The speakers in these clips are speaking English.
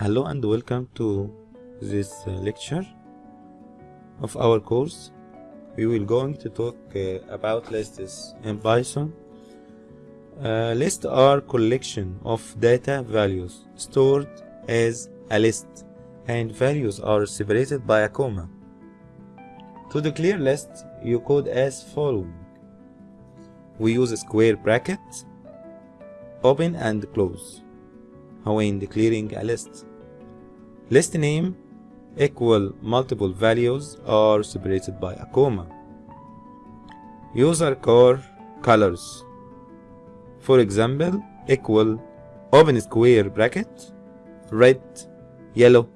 Hello and welcome to this uh, lecture of our course. We will going to talk uh, about lists in Python. Uh, lists are collection of data values stored as a list and values are separated by a comma. To declare list, you code as following. We use square bracket, open and close when declaring a list. List name equal multiple values are separated by a comma. User core colors. For example, equal open square bracket, red, yellow,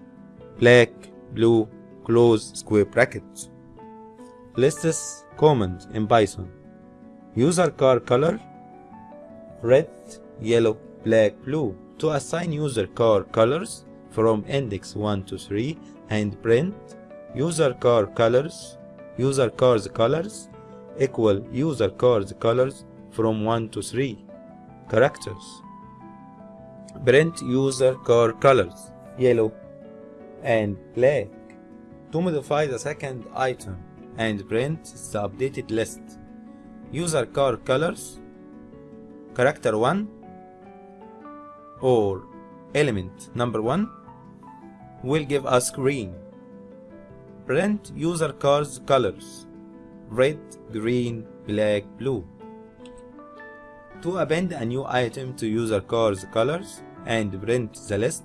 black, blue, close square bracket. Lists command in Python. User car color, red, yellow, black, blue. To assign user car colors from index 1 to 3 and print user car colors, user cars colors equal user cars colors from 1 to 3 characters. Print user car colors, yellow and black. To modify the second item and print the updated list. User car colors, character 1 or element number 1 will give us green. Print user cars colors red, green, black, blue. To append a new item to user cars colors and print the list,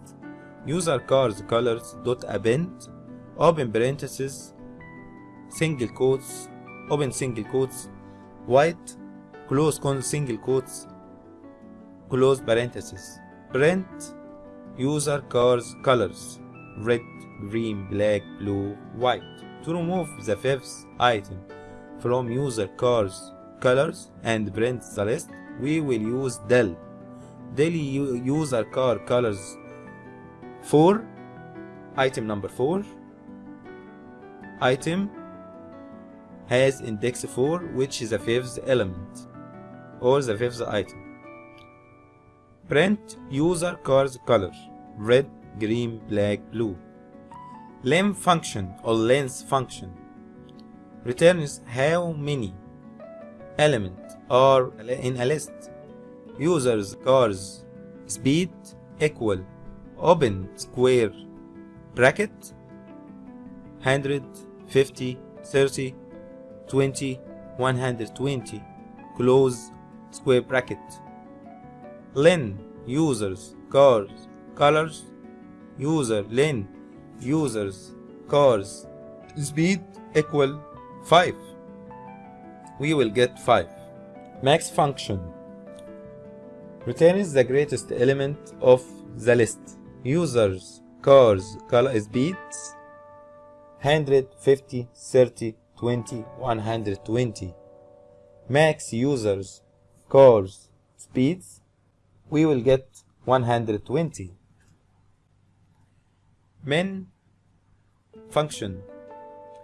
user cars colors dot append open parenthesis single quotes open single quotes white close con single quotes close parenthesis print user cars colors red green black blue white to remove the fifth item. From user cars colors and print the list we will use del del user car colors 4 item number 4 item has index 4 which is the fifth element or the fifth item. Print user cars color red green black blue. Len function or length function. Returns how many elements are in a list users cars speed equal open square bracket. 100 50 30 20 120 close square bracket. Len users cars colors user len users cars speed equal 5 we will get 5 max function. Returns the greatest element of the list. Users cars color speeds 150 30 20 120 max users cars speeds we will get 120 min function.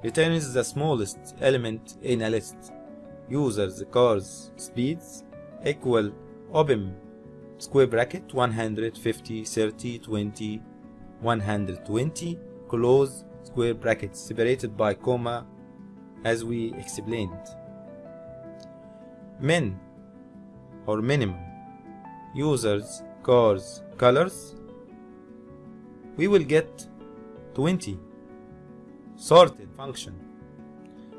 Returns the smallest element in a list. Users cars speeds equal open square bracket 150 30 20 120 close square bracket separated by comma as we explained. Min or minimum users cars colors we will get 20 sorted function.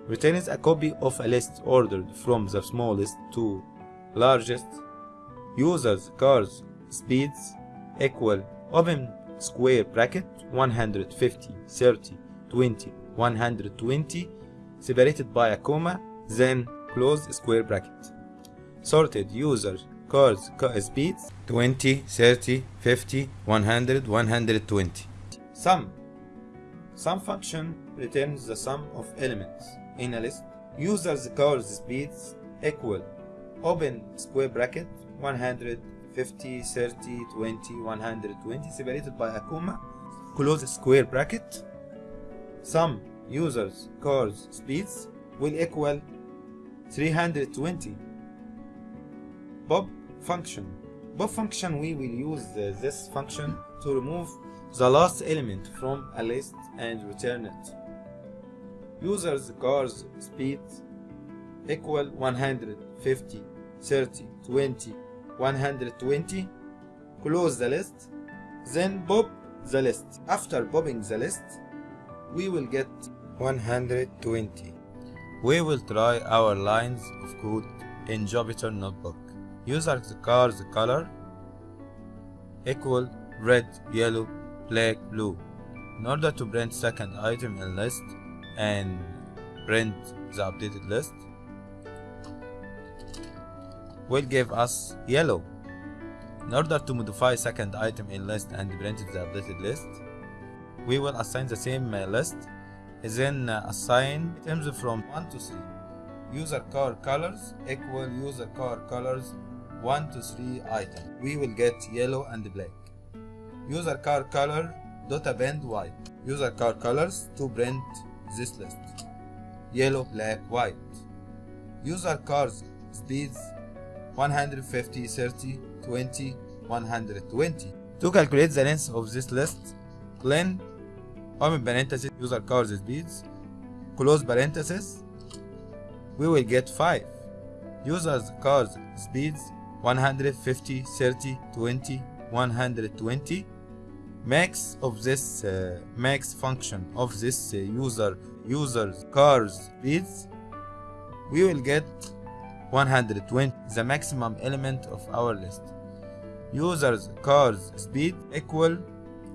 Returns a copy of a list ordered from the smallest to largest. Users cars speeds equal open square bracket 150 30 20 120 separated by a comma then close square bracket. Sorted user cars speeds 20 30 50 100 120 sum sum function returns the sum of elements. In a list users calls speeds equal. Open square bracket 100 50 30 20 120 separated by a comma. Close square bracket. Sum users calls speeds will equal 320 pop function. Pop function we will use uh, this function to remove the last element from a list and return it. Users car's speed equal 150, 30, 20, 120. Close the list, then pop the list. After popping the list, we will get 120. We will try our lines of code in Jupyter Notebook. User car's color equal red, yellow, black, blue. In order to print second item in list and print the updated list, will give us yellow. In order to modify second item in list and print the updated list, we will assign the same uh, list, then uh, assign items from 1 to 3. User car colors equal user car colors 1 to 3 item. We will get yellow and black. User car color dot append white. User car colors to print this list. Yellow, black, white. User cars speeds 150, 30, 20, 120. To calculate the length of this list, len open parenthesis user cars speeds, close parenthesis, we will get 5. Users cars speeds 150, 30, 20, 120. Max of this uh, max function of this uh, user users cars speeds, we will get 120 the maximum element of our list. Users cars speed equal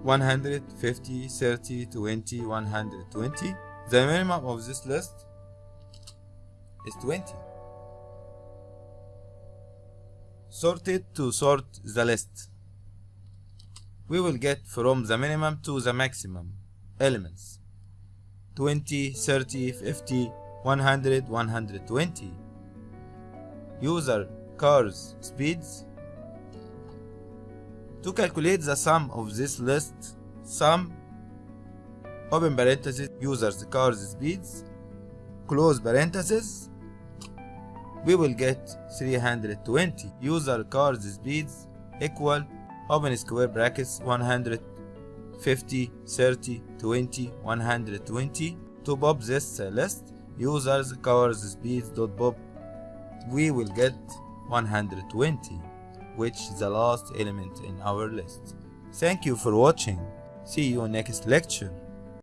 150 30 20 120 the minimum of this list is 20 sorted to sort the list we will get from the minimum to the maximum elements. 20 30 50 100 120 user cars speeds. To calculate the sum of this list sum open parenthesis users cars speeds close parenthesis we will get 320 user cars speeds equal open square brackets 150 30 20 120 to pop this list users cars speeds dot pop we will get 120 which is the last element in our list. Thank you for watching. See you next lecture